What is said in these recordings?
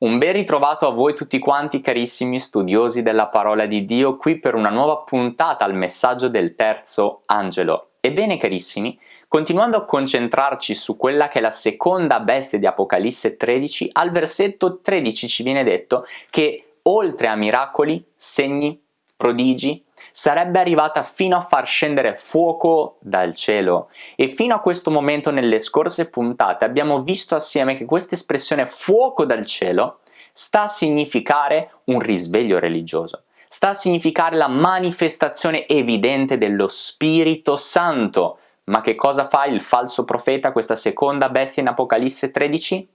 Un ben ritrovato a voi tutti quanti carissimi studiosi della parola di Dio qui per una nuova puntata al messaggio del terzo angelo. Ebbene carissimi, continuando a concentrarci su quella che è la seconda bestia di Apocalisse 13, al versetto 13 ci viene detto che oltre a miracoli, segni, prodigi, sarebbe arrivata fino a far scendere fuoco dal cielo e fino a questo momento nelle scorse puntate abbiamo visto assieme che questa espressione fuoco dal cielo sta a significare un risveglio religioso sta a significare la manifestazione evidente dello Spirito Santo. Ma che cosa fa il falso profeta, questa seconda bestia in Apocalisse 13?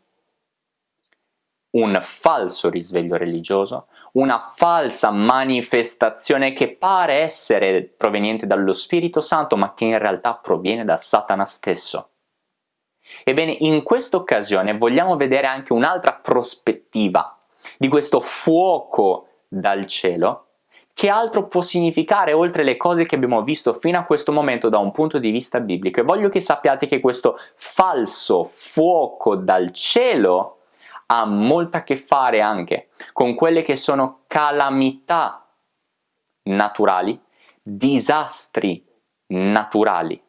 Un falso risveglio religioso, una falsa manifestazione che pare essere proveniente dallo Spirito Santo ma che in realtà proviene da Satana stesso. Ebbene, in questa occasione vogliamo vedere anche un'altra prospettiva di questo fuoco dal cielo che altro può significare oltre le cose che abbiamo visto fino a questo momento da un punto di vista biblico e voglio che sappiate che questo falso fuoco dal cielo ha molto a che fare anche con quelle che sono calamità naturali, disastri naturali,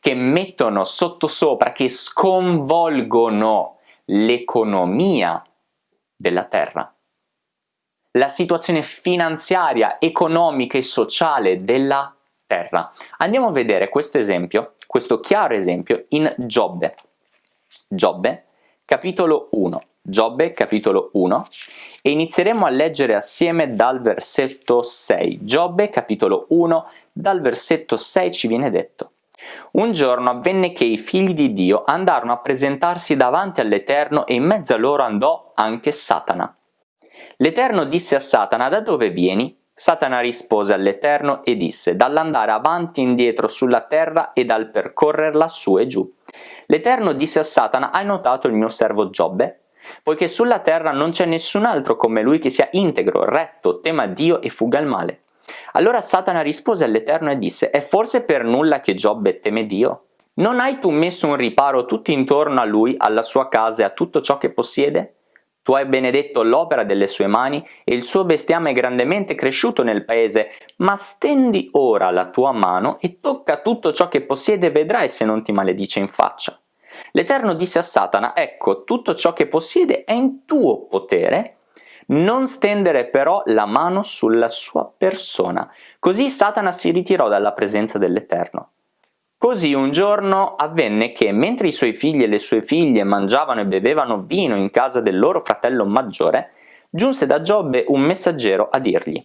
che mettono sottosopra, che sconvolgono l'economia della terra, la situazione finanziaria, economica e sociale della terra. Andiamo a vedere questo esempio, questo chiaro esempio in Giobbe. Giobbe capitolo 1, Giobbe capitolo 1 e inizieremo a leggere assieme dal versetto 6. Giobbe capitolo 1 dal versetto 6 ci viene detto un giorno avvenne che i figli di Dio andarono a presentarsi davanti all'Eterno e in mezzo a loro andò anche Satana. L'Eterno disse a Satana, da dove vieni? Satana rispose all'Eterno e disse, dall'andare avanti e indietro sulla terra e dal percorrerla su e giù. L'Eterno disse a Satana, hai notato il mio servo Giobbe? Poiché sulla terra non c'è nessun altro come lui che sia integro, retto, tema Dio e fuga il male. Allora Satana rispose all'Eterno e disse, è forse per nulla che Giobbe teme Dio? Non hai tu messo un riparo tutto intorno a lui, alla sua casa e a tutto ciò che possiede? Tu hai benedetto l'opera delle sue mani e il suo bestiame è grandemente cresciuto nel paese, ma stendi ora la tua mano e tocca tutto ciò che possiede e vedrai se non ti maledice in faccia. L'Eterno disse a Satana, ecco, tutto ciò che possiede è in tuo potere, non stendere però la mano sulla sua persona. Così Satana si ritirò dalla presenza dell'Eterno. Così un giorno avvenne che, mentre i suoi figli e le sue figlie mangiavano e bevevano vino in casa del loro fratello maggiore, giunse da Giobbe un messaggero a dirgli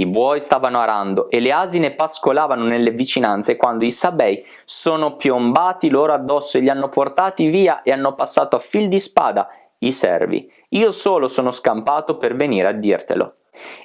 i buoi stavano arando e le asine pascolavano nelle vicinanze quando i sabei sono piombati loro addosso e li hanno portati via e hanno passato a fil di spada i servi. Io solo sono scampato per venire a dirtelo.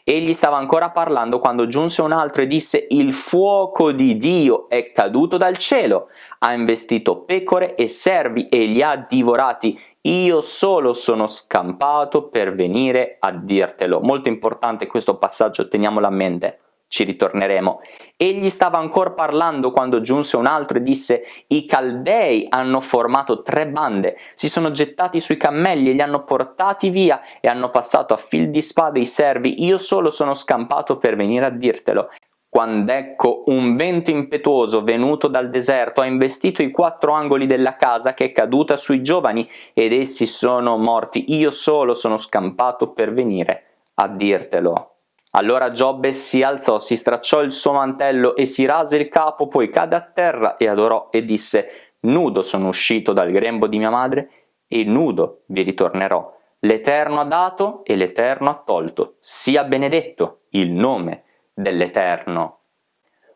Egli stava ancora parlando quando giunse un altro e disse il fuoco di Dio è caduto dal cielo, ha investito pecore e servi e li ha divorati, io solo sono scampato per venire a dirtelo. Molto importante questo passaggio, teniamolo a mente ci ritorneremo. Egli stava ancora parlando quando giunse un altro e disse i Caldei hanno formato tre bande, si sono gettati sui cammelli e li hanno portati via e hanno passato a fil di spade i servi, io solo sono scampato per venire a dirtelo. Quando ecco un vento impetuoso venuto dal deserto ha investito i quattro angoli della casa che è caduta sui giovani ed essi sono morti, io solo sono scampato per venire a dirtelo. Allora Giobbe si alzò, si stracciò il suo mantello e si rase il capo, poi cadde a terra e adorò e disse Nudo sono uscito dal grembo di mia madre e nudo vi ritornerò. L'Eterno ha dato e l'Eterno ha tolto. Sia benedetto il nome dell'Eterno.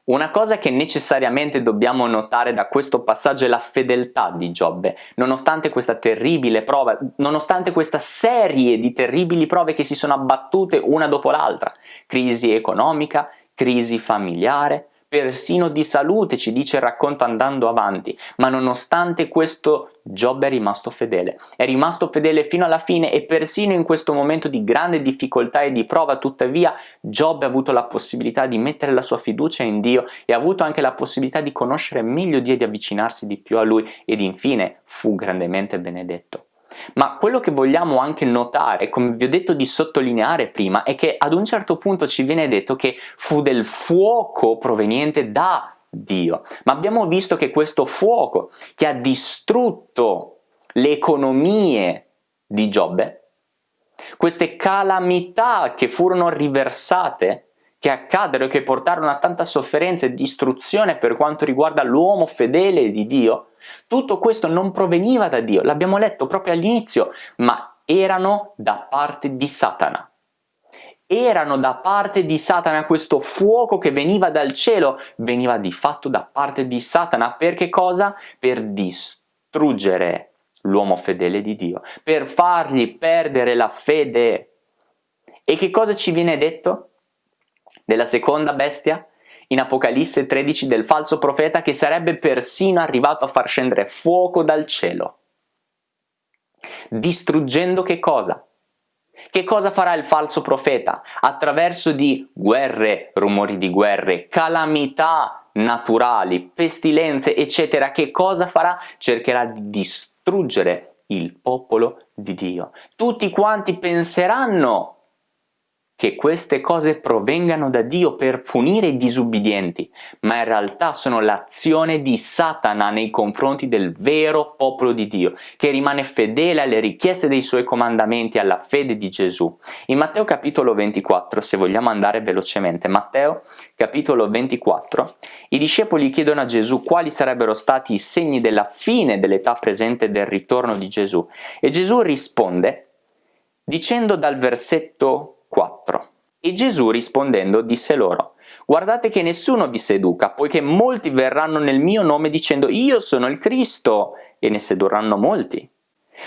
Una cosa che necessariamente dobbiamo notare da questo passaggio è la fedeltà di Giobbe, nonostante questa terribile prova, nonostante questa serie di terribili prove che si sono abbattute una dopo l'altra, crisi economica, crisi familiare, persino di salute, ci dice il racconto andando avanti, ma nonostante questo Giobbe è rimasto fedele, è rimasto fedele fino alla fine e persino in questo momento di grande difficoltà e di prova, tuttavia Giobbe ha avuto la possibilità di mettere la sua fiducia in Dio e ha avuto anche la possibilità di conoscere meglio Dio e di avvicinarsi di più a Lui. Ed infine fu grandemente benedetto. Ma quello che vogliamo anche notare, come vi ho detto di sottolineare prima, è che ad un certo punto ci viene detto che fu del fuoco proveniente da Dio. Ma abbiamo visto che questo fuoco che ha distrutto le economie di Giobbe, queste calamità che furono riversate, che accaddero e che portarono a tanta sofferenza e distruzione per quanto riguarda l'uomo fedele di Dio, tutto questo non proveniva da Dio, l'abbiamo letto proprio all'inizio, ma erano da parte di Satana. Erano da parte di Satana questo fuoco che veniva dal cielo, veniva di fatto da parte di Satana, per che cosa? Per distruggere l'uomo fedele di Dio, per fargli perdere la fede. E che cosa ci viene detto? Della seconda bestia? In Apocalisse 13 del falso profeta che sarebbe persino arrivato a far scendere fuoco dal cielo. Distruggendo che cosa? Che cosa farà il falso profeta? Attraverso di guerre, rumori di guerre, calamità naturali, pestilenze, eccetera, che cosa farà? Cercherà di distruggere il popolo di Dio. Tutti quanti penseranno che queste cose provengano da Dio per punire i disubbidienti, ma in realtà sono l'azione di Satana nei confronti del vero popolo di Dio, che rimane fedele alle richieste dei suoi comandamenti, alla fede di Gesù. In Matteo capitolo 24, se vogliamo andare velocemente, Matteo capitolo 24, i discepoli chiedono a Gesù quali sarebbero stati i segni della fine dell'età presente del ritorno di Gesù, e Gesù risponde dicendo dal versetto 4. E Gesù rispondendo disse loro, guardate che nessuno vi seduca, poiché molti verranno nel mio nome dicendo io sono il Cristo, e ne sedurranno molti.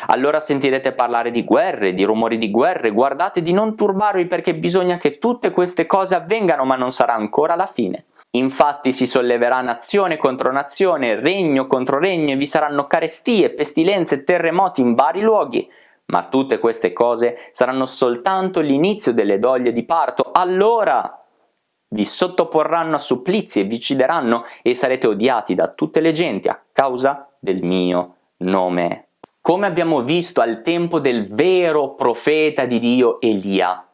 Allora sentirete parlare di guerre, di rumori di guerre, guardate di non turbarvi perché bisogna che tutte queste cose avvengano ma non sarà ancora la fine. Infatti si solleverà nazione contro nazione, regno contro regno e vi saranno carestie, pestilenze, terremoti in vari luoghi ma tutte queste cose saranno soltanto l'inizio delle doglie di parto, allora vi sottoporranno a supplizi e vi uccideranno e sarete odiati da tutte le genti a causa del mio nome. Come abbiamo visto al tempo del vero profeta di Dio Elia,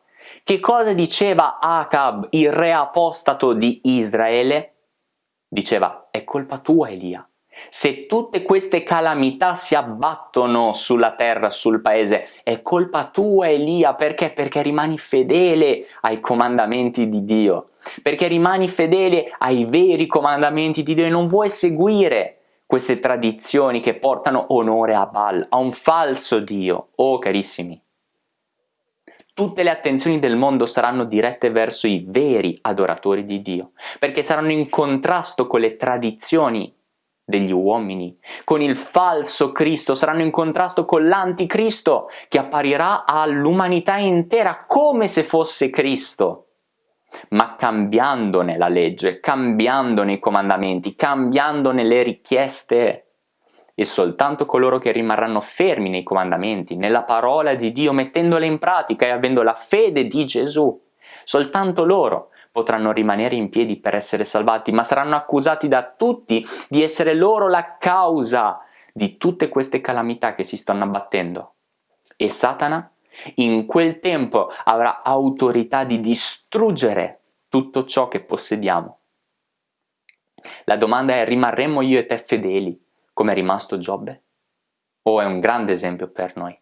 che cosa diceva Acab, il re apostato di Israele? Diceva, è colpa tua Elia, se tutte queste calamità si abbattono sulla terra, sul paese, è colpa tua Elia, perché? Perché rimani fedele ai comandamenti di Dio, perché rimani fedele ai veri comandamenti di Dio e non vuoi seguire queste tradizioni che portano onore a Baal, a un falso Dio. Oh carissimi, tutte le attenzioni del mondo saranno dirette verso i veri adoratori di Dio, perché saranno in contrasto con le tradizioni degli uomini, con il falso Cristo, saranno in contrasto con l'anticristo che apparirà all'umanità intera come se fosse Cristo, ma cambiandone la legge, cambiandone i comandamenti, cambiandone le richieste. E soltanto coloro che rimarranno fermi nei comandamenti, nella parola di Dio, mettendole in pratica e avendo la fede di Gesù, soltanto loro potranno rimanere in piedi per essere salvati, ma saranno accusati da tutti di essere loro la causa di tutte queste calamità che si stanno abbattendo. E Satana in quel tempo avrà autorità di distruggere tutto ciò che possediamo. La domanda è rimarremo io e te fedeli come è rimasto Giobbe? O è un grande esempio per noi?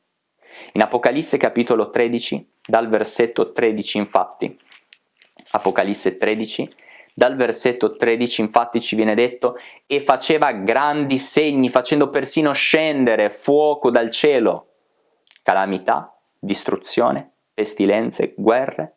In Apocalisse capitolo 13, dal versetto 13 infatti, Apocalisse 13, dal versetto 13 infatti ci viene detto e faceva grandi segni facendo persino scendere fuoco dal cielo, calamità, distruzione, pestilenze, guerre,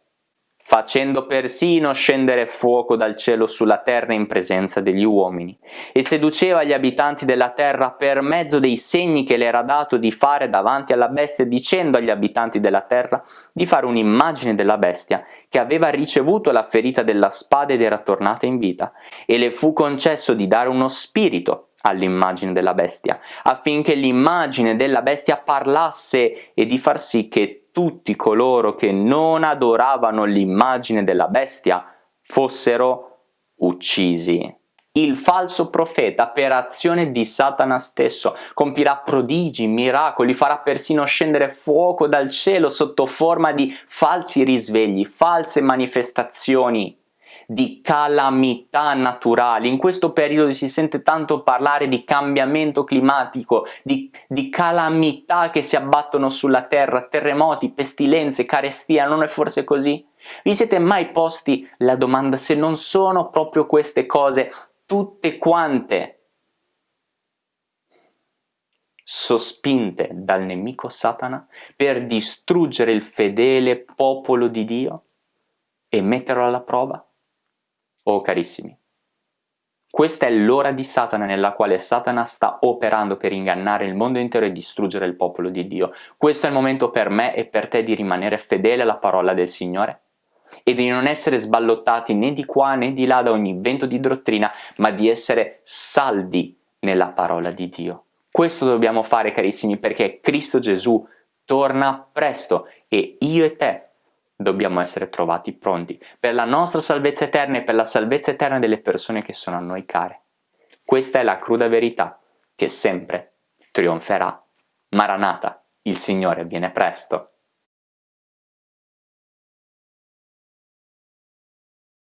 facendo persino scendere fuoco dal cielo sulla terra in presenza degli uomini, e seduceva gli abitanti della terra per mezzo dei segni che le era dato di fare davanti alla bestia, dicendo agli abitanti della terra di fare un'immagine della bestia, che aveva ricevuto la ferita della spada ed era tornata in vita, e le fu concesso di dare uno spirito all'immagine della bestia, affinché l'immagine della bestia parlasse e di far sì che tutti coloro che non adoravano l'immagine della bestia fossero uccisi. il falso profeta, per azione di Satana stesso, compirà prodigi, miracoli, farà persino scendere fuoco dal cielo sotto forma di falsi risvegli, false manifestazioni di calamità naturali. In questo periodo si sente tanto parlare di cambiamento climatico, di, di calamità che si abbattono sulla terra, terremoti, pestilenze, carestia, non è forse così? Vi siete mai posti la domanda se non sono proprio queste cose tutte quante sospinte dal nemico Satana per distruggere il fedele popolo di Dio e metterlo alla prova? Oh carissimi, questa è l'ora di Satana nella quale Satana sta operando per ingannare il mondo intero e distruggere il popolo di Dio. Questo è il momento per me e per te di rimanere fedele alla parola del Signore e di non essere sballottati né di qua né di là da ogni vento di dottrina, ma di essere saldi nella parola di Dio. Questo dobbiamo fare carissimi perché Cristo Gesù torna presto e io e te dobbiamo essere trovati pronti per la nostra salvezza eterna e per la salvezza eterna delle persone che sono a noi care. Questa è la cruda verità che sempre trionferà. Maranata, il Signore viene presto.